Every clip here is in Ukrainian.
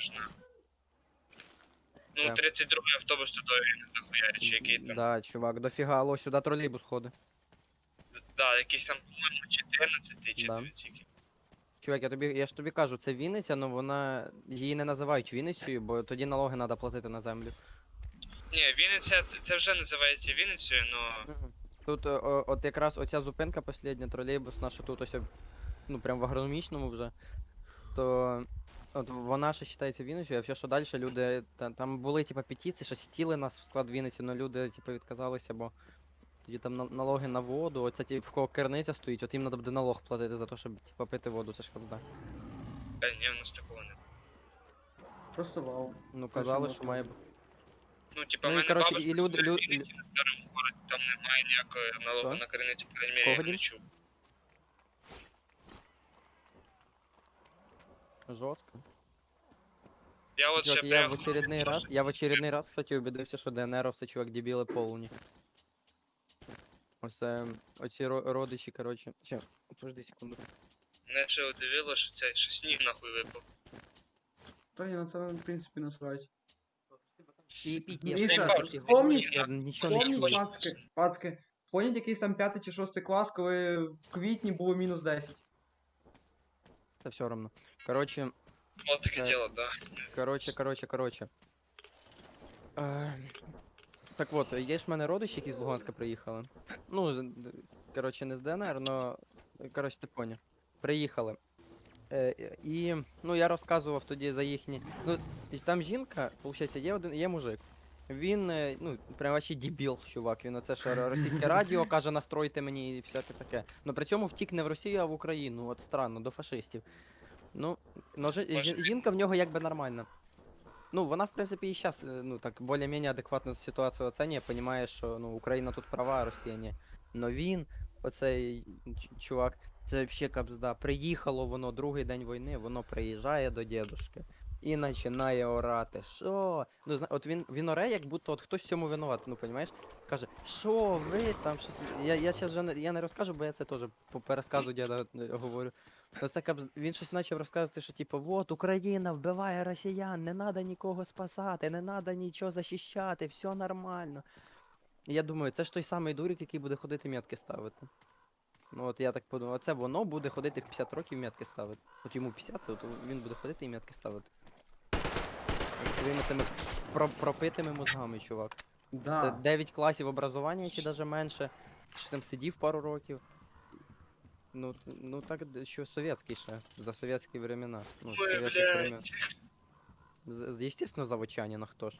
аж. Ну, Да. 32 автобус туди дохуярить, чи який там. Да, чувак, дофіга, алло, сюди тролейбус ходить. Да, якийсь там, по-моєму, 14 чи Да. 9 Чувак, я тобі, я ж тобі кажу, це Вінниця, але вона. Її не називають Вінницею, бо тоді налоги треба платити на землю. Ні, Вінниця, це, це вже називається Вінницею, но Тут о, о- от якраз оця зупинка последня, тролейбус наша тут ось, ну прям в агрономічному вже. То от вона ще вважається Вінницею, а все, що далі люди. Та, там були типа петиції, що хотіли нас в склад Вінниці, але люди типа відказалися, бо тоді там на- налоги на воду, оце ті, в кого керниця стоїть, от їм треба буде налог платити за те, щоб типа пити воду, це ж кабзда. е, ні, у нас такого не. Просто вау. Ну казали, що має бути. Ну, типа, Ну, в і, мене коротше, бабушка і люди- живе в лю- Вінниці на старому городі, там немає ніякого налогу на криницю, по крайній мірі, Кого я не дім? чув. Жорстко. Я от Чувак, ще я в приїхав, очередний раз, я в очередний раз, кстати, убедився, що ДНРовці, чувак, дебіли повні. Ось е, оці ро- родичі, коротше. Че, подожди секунду. Мене ще удивило, що це що сніг нахуй випав. Та ні, на це, в принципі, насрать. Міша, вспомніть- Я нічого не Помніть, чую. пацки, пацки, помніть якийсь там п'ятий чи шостий клас, коли в квітні було мінус 10. Та все равно. Коротше, От таке Е, діло, да. коротше, коротше, коротше. Е, так от, є ж в мене родичі, які з Луганська приїхали. Ну, коротше, не з ДНР, но. Коротше, ти поняв. Приїхали. Е, і ну, я розказував тоді за їхні. Ну, там жінка, виходить, є один, є мужик. Він, е, ну, прям вообще дебіл, чувак. Він оце що російське радіо каже, настройте мені і всяке таке. Ну при цьому втік не в Росію, а в Україну. От странно, до фашистів. Ну, но жи- жі- жінка в нього якби нормальна. Ну, вона, в принципі, і зараз, ну, так, більш-менш адекватно ситуацію оцінює, розуміє, що ну, Україна тут права, а Росія ні. Но він, оцей ч- чувак, це взагалі капзда. Приїхало воно другий день війни, воно приїжджає до дідушки і починає орати. Що? Ну, зна... от він, він оре, як будто от хтось цьому винуват, ну, розумієш? Каже, що ви там щось. Я, я зараз вже не, я не розкажу, бо я це теж по пересказу діда е, говорю. Ну, це капз... Він щось почав розказувати, що типу, вот Україна вбиває росіян, не треба нікого спасати, не треба нічого захищати, все нормально. Я думаю, це ж той самий дурик, який буде ходити метки ставити. Ну от я так подумав, оце воно буде ходити в 50 років метки ставити. От йому 50, от він буде ходити і метки ставити. Своїми цими про- пропитими мозгами, чувак. Це 9 класів образування чи навіть менше. Чи там сидів пару років. Ну, ну так, що совєтський ще, за совєтські времена. Ну, Ой, блядь. З- з- Естественно, заводчанина, хто ж.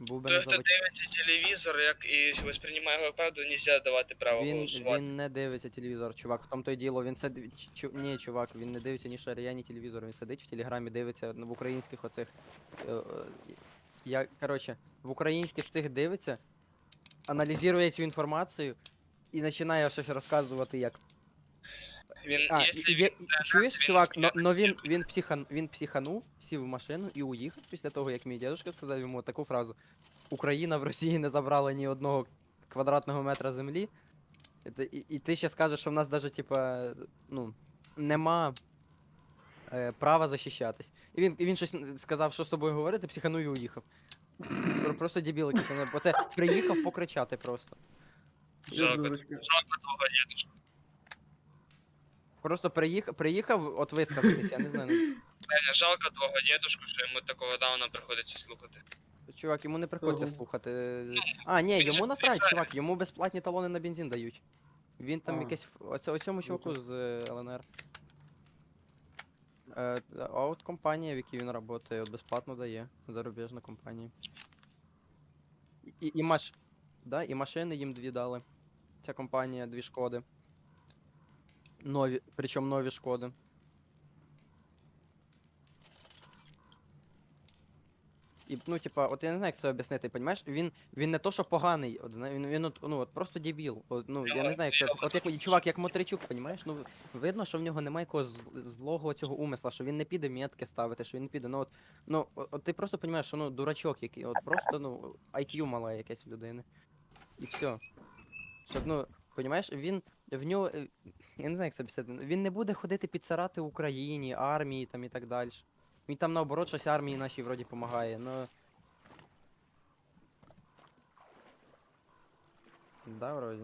Був би Той, хто дивиться телевізор, як і восприймає його правду, нельзя давати право Він, голосувати. він не дивиться телевізор, чувак, в тому то й діло. Він це чу, ні, чувак, він не дивиться ні шарія, ні телевізор. Він сидить в телеграмі, дивиться в українських оцих. е, е, Я, коротше, в українських цих дивиться, аналізує цю інформацію і починає щось розказувати як. Він, А, якщо і- він є- чуєш, чувак, но, но він, він, психан, він психанув, сів в машину і уїхав після того, як мій дідусь сказав йому таку фразу: Україна в Росії не забрала ні одного квадратного метра землі. І, ти- і, і ти ще скажеш, що в нас навіть, типа, ну, нема е, права захищатись. І він, і він щось сказав, що з тобою говорити, психанув і уїхав. Про- Просто дебіл якийсь. ну, Бо це приїхав покричати просто. Жалко. Жалко того дідушку. Просто приїхав, приїхав от висказатись, я не знаю. ну, жалко твого дідушку, що йому такого дауна приходиться слухати. Чувак, йому не приходиться Ого. слухати. А, ні, йому насрать, чувак, йому безплатні талони на бензин дають. Він там А. якийсь. ф- Оце, оцьому чуваку з е, ЛНР. Е, а от компанія, в якій він працює, безплатно дає. Зарубіжна компанія. І, і, маш... да, і машини їм дві дали. Ця компанія, дві шкоди. Нові, причому нові шкоди. І, ну, типа, от я не знаю, як це об'яснити, понімаєш? Він, він не то, що поганий, от, він, він от, ну, от просто дебіл. От, ну, я не знаю, як це. От як чувак, як Мотричук, понімаєш? Ну, видно, що в нього немає якогось злого цього умисла, що він не піде метки ставити, що він не піде. Ну, от, ну, от, ти просто розумієш, що ну, дурачок який, от просто, ну, IQ мале якесь в людини. І все. Щоб, ну, понімаєш, він в нього. е, Я не знаю, як це об'яснити. Він не буде ходити підсирати Україні, армії там і так далі. Він там наоборот щось армії нашій вроді допомагає, ну. Да, вроді.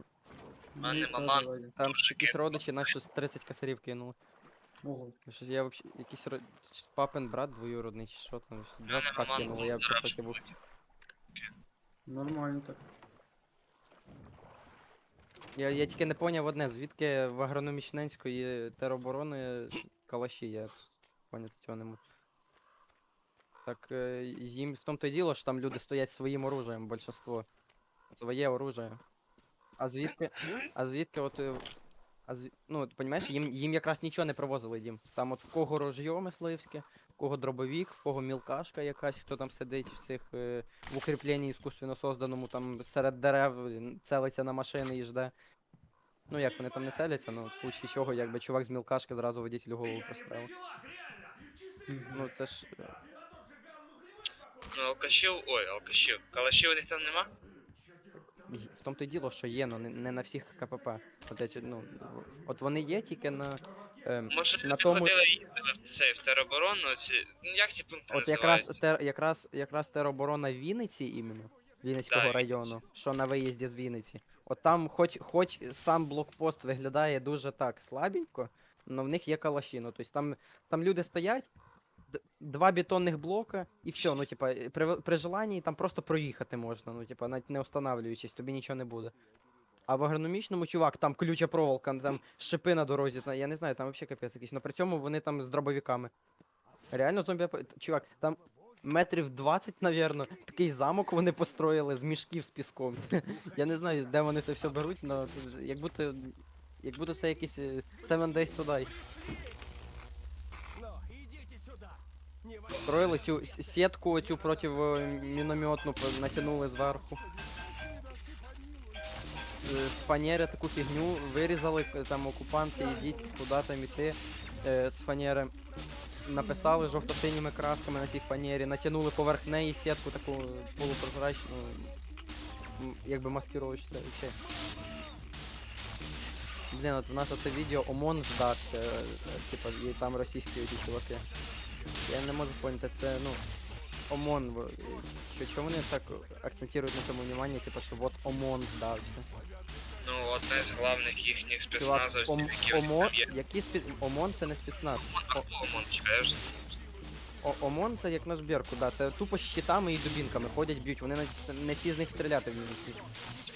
А Ні, нема теж ман. вроді. Там ж якісь родичі наші щось 30 косарів кинули. Ого. Ну, Щось я вообще якийсь ро... папин брат двоюродний, чи що там, щось 20 нема к ман, кинули, я в шокі був. Нормально так. Я, я тільки не поняв одне, звідки в агрономічненської тероборони калаші, я поняти цього не можу. Так е, їм в тому то й діло, що там люди стоять своїм оружием, більшинство. Своє оружие. А звідки. А звідки от. е, А зв... Ну, от, понімаєш, їм, їм якраз нічого не привозили дім. Там от в кого рожьо мисливське, кого дробовік, в кого мілкашка якась, хто там сидить в цих е, в укріпленні іскусственно созданому, там серед дерев целиться на машини і жде. Ну як вони там не целяться, ну в случаї чого, якби чувак з мілкашки зразу водителю голову поставив. Ну це ж. е, Ну, алкашів, ой, алкашів. Калашів у них там нема? В тому то й діло, що є, ну не, не на всіх КПП. От, эти, ну, от вони є тільки на. Ем, Може, На тому- ходили їздили в цей в тероборону, ці. Ну як ці пункти От якраз, називаються? тер, якраз, якраз тероборона Вінниці іменно, Вінницького Да, району, що на виїзді з Вінниці. От там, хоч, хоч сам блокпост виглядає дуже так слабенько, але в них є калаші. Ну, тобто там, там люди стоять, д- два бетонних блока, і все. Ну, типа, при, при желанні там просто проїхати можна, ну, типа, навіть не останавливаючись, тобі нічого не буде. А в агрономічному, чувак, там колюча проволока, там шипи на дорозі, я не знаю, там взагалі капець якийсь. Но при цьому вони там з дробовиками. Реально зомбі. Чувак, там метрів 20, навірно, такий замок вони построїли з мішків з піском. Я не знаю, де вони це все беруть, але як будто. Як будто це якийсь е, Seven Days to Die. Строїли цю сітку цю проти мінометну натягнули зверху. Е, З фанери таку фігню вирізали там окупанти, ідіть куди там іти е, з фанери. Написали жовто-синіми красками на цій фанері, натягнули поверх неї сітку таку полупрозрачну, якби маскировочка і. Блін, от в нас оце відео ОМОН здався, е, типа, і там російські оті чуваки. Я не можу поняти, це, ну, ОМОН, що, чому вони так акцентують на этом внимание, типа, що от ОМОН здався. Ну, одне з головних їхніх спецназовців, які ОМОН, які спец... ОМОН це не спецназ. А хто ОМОН, чекаєш? ОМОН це як наш Беркут, да, це тупо з щитами і дубінками ходять, б'ють, вони на- не всі з них стріляти вміють.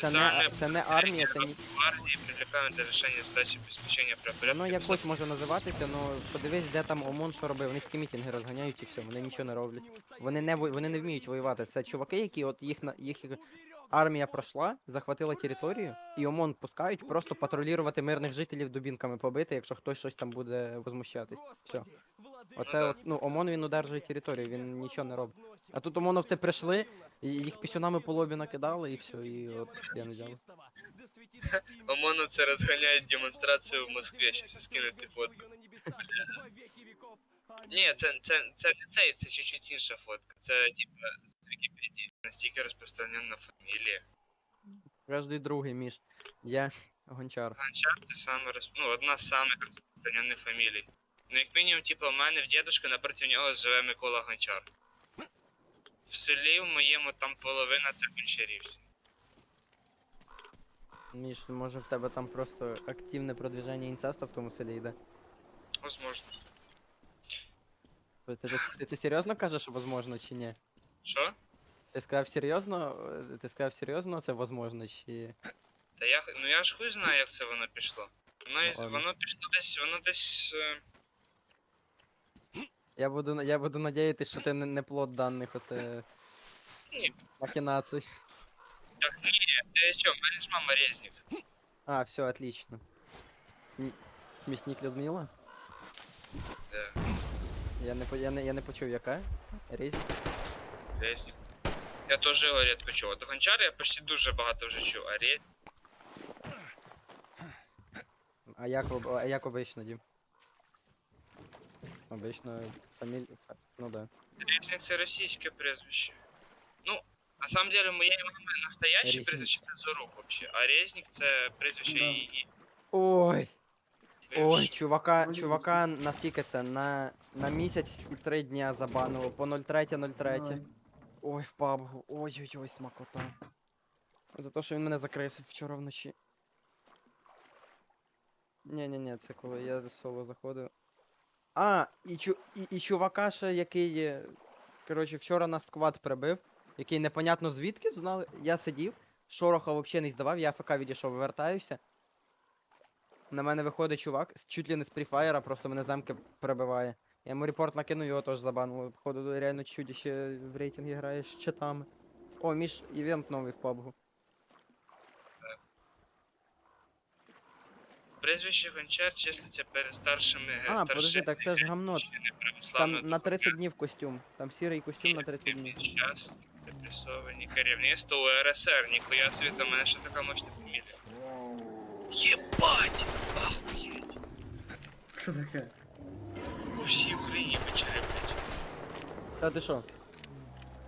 Це не, це не армія, це ні. Гвардії привлекають для рішення задачі обезпечення правопорядку. Воно якось може називатися, але подивись, де там ОМОН що робив. Вони такі мітинги розганяють і все, вони нічого не роблять. Вони не во- вони не вміють воювати. Це чуваки, які от їх на їх армія пройшла, захватила територію, і ОМОН пускають просто патрулювати мирних жителів дубінками побити, якщо хтось щось там буде возмущатись. Все. Оце от, ну, ОМОН він удержує територію, він нічого не робить. А тут ОМОНовці прийшли, і їх пісюнами по лобі накидали, і все, і от я не взяли. ОМОНу це розганяють демонстрацію в Москві, щас скину цю фотку. Ні, це, це, це не цей, це чуть-чуть інша фотка. Це, типа. Настільки розпространена фамілія. Кожний другий між. Я гончар. Гончар це саме роз... ну, одна з самих розпространених фамілій. Ну, як мінімум, типу, у мене в дідушка напроти нього живе Микола Гончар. В селі в моєму там половина це гончарів. всі. Міш, може в тебе там просто активне продвіження інцеста в тому селі йде? Возможно. Ти, ти, ти серйозно кажеш, возможно, чи ні? Що? Ти сказав серйозно? Ти сказав серйозно, це возможно, чи. Та я, ну я ж хуй знаю, як це воно пішло. Воно, із- ладно. воно пішло десь, воно десь. е, Я буду, я буду надіятися, що ти не, не плод даних оце. Ні. Махінацій. Так, ні, ти що, в мене ж мама резнік. А, все, отлично. М- Місник Людмила? Да, Я не, по- я не, я не почув, яка? Різь? резнік. Я теж його рідко чув. До гончара я почти дуже багато вже чув, а. А як, об- а як обично, Дім? Обично фамілія. Ну да. Резнік це російське прізвище. Ну, на самом деле, моєї мами настояще Резнік. прізвище це Зорук вообще, а Резнік це прізвище Да. її. Ой! Ой, чувака, Ой, чувака, наскільки це? На На місяць і три дня забанило по 03.03. Ой. Ой, в пабгу. Ой-ой-ой, смакота. За те, що він мене закресив вчора вночі. Ні-ні-ні, це коли я соло заходив. А, і, чу, і, і чувака ще, який. е, Коротше, вчора нас сквад прибив, який непонятно звідки знали. Я сидів, шороха взагалі не здавав, я АФК відійшов, вертаюся. На мене виходить чувак, чуть ли не з пріфаєра, просто мене замки прибиває. Я йому репорт накинув, його теж забанили. Походу, реально чудіще в рейтингі грає з читами. О, між івент новий в PUBG. Прізвище Гончар числиться перед старшими е, А, подожди, так це ж гамно. Там на 30 днів костюм. Там сірий костюм на 30 днів. Час, репресовані керівництво УРСР, ніхуя собі, там мене ще така мощна фамілія. Єбать! Ахуєть! Що таке? По всій Україні почали, блядь. Та ти що?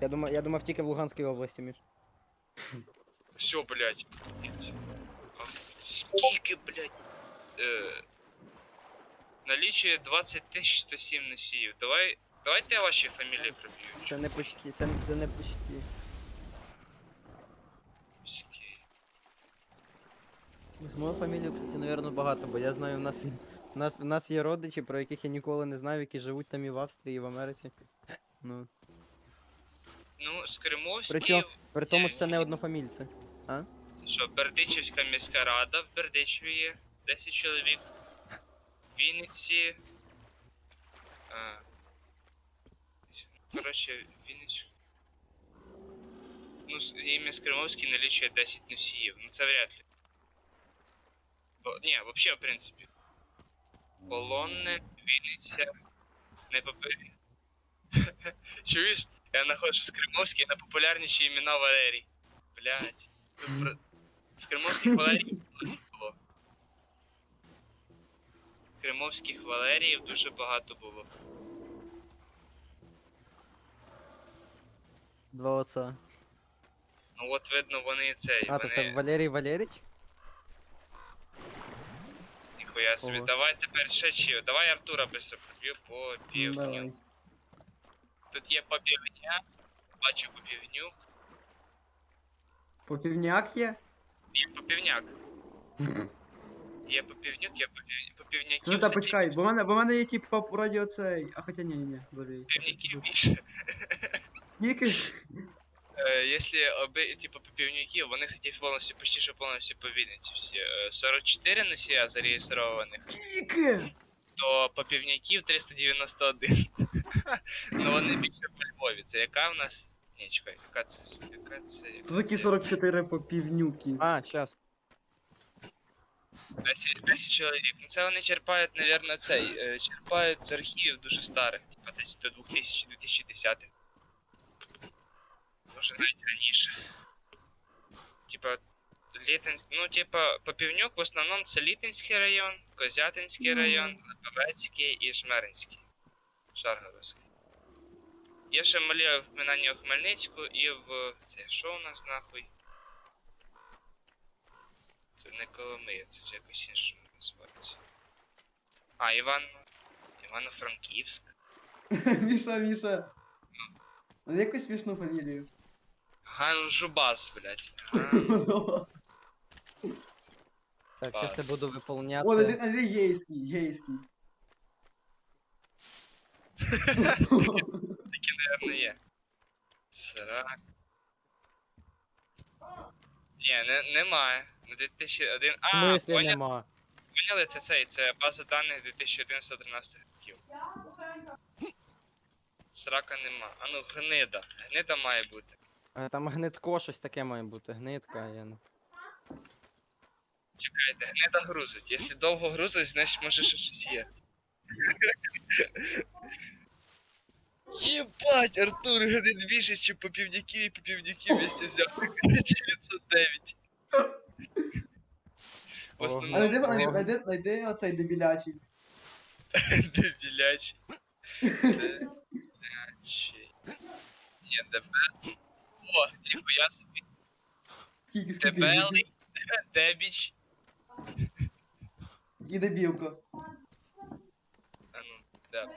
Я думав, я думав тільки в Луганській області, Міш. Все, блядь. Ах, Скільки, блядь? Е, налічує 20 107 носіїв. Давай, давайте я ваші фамілії проб'ю. Це не почти, це, це не почти. Міський. З мою фамілію, кстати, наверно, багато, бо я знаю, в нас, в нас, в нас є родичі, про яких я ніколи не знав, які живуть там і в Австрії, і в Америці. Ну. Ну, з Кримовський, Причому, при тому, що це не однофамільці. що Бердичівська міська рада в Бердичеві є 10 чоловік. В Вінниці. А, коротше, Вінницю. Ну, ім'я Скримовський налічує 10 носіїв. Ну це вряд ли. Бо, ні, взагалі, в принципі. Полонне, Вінниця, найпопулярні. Чуєш? Я знаходжу Скримовський найпопулярніші імена Валерій. Блять. Про... З Кримовських Валеріїв було. Кримовських Валеріїв дуже багато було. Два отца. Ну от видно вони цей. А, так вони... це Валерій Валеріч? Ніхуя собі. Ого. Давай тепер ще чи. Давай Артура быстро проб'ю по Ну, півню. давай. Тут є попівня. Бачу попівню. Попівняк є? Є попівняк. Є попівнюк, є попів... попівняків. Ну та за почекай, бо в мене, бо в мене є типа вроді оцей. А хоча ні, ні, ні, боже. Півняків більше. Скільки? Е, Якщо оби, типу, вони, кстати, повністю, почти що повністю по Вінниці всі. Е, 44 носія зареєстрованих, Скільки? то попівняків 391. ну вони більше по Львові. Це яка в нас? Ні, чекай, яка це? Яка це? Яка це? 44 попівнюки. А, щас. 10, 10 чоловік. Ну це вони черпають, мабуть, цей. е, Черпають з архівів дуже старих, типа десь до 2000-2010. Може навіть раніше. Типа, Літинськ, ну, типа, Попівнюк в основному це Літинський район, Козятинський Ну. район, Липовецький і Жмеринський. Шаргородський. Є ще малі вминання в Хмельницьку і в. Це що у нас нахуй? Це не Коломия, це якось інше називається. А, Іван. Івано-Франківськ. Міша, Міша. Ну якусь смішну фамілію. Ган Жубас, блядь. Так, щас я буду виповняти. О, найди, найди гейський, гейський. Такі, наверное, є. Срак. Ні, не, немає. На 2001. В А, смислі поняли, нема. поняли, це цей, це база даних 2011-13 років. Срака нема. А ну, гнида. Гнида має бути. Е, Там гнитко щось таке має бути. Гнитка, я не. Чекайте, гнида грузить. Якщо довго грузить, значить може ще щось є. Єбать, Артур гнид більше, чи попівняків і попівняків вместе взяв 909. В А основному найди, найди, найди, найди оцей дебілячий. дебілячий. Дебілячий. Ні, дебе. О, ніхуя собі. Скільки, скільки? Дебелий, дебіч. І дебілка. А ну, да.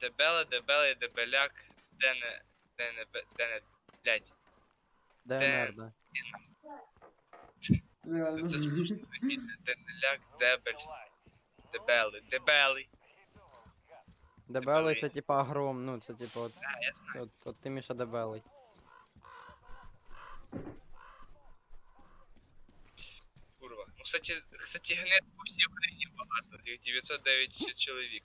Дебеле, дебелий, дебеляк, дене, дене, бе- дене, блядь. ДНР, да. Реально. Це можна зрозуміти. Денеляк, дебель. Дебелий, дебелий. Дебелий це типа гром, ну це типа от, А, я знаю. от, от ти Міша дебелий. Курва. Ну, кстати, кстати, гнет по всій Україні багато. Їх 909 ч- чоловік.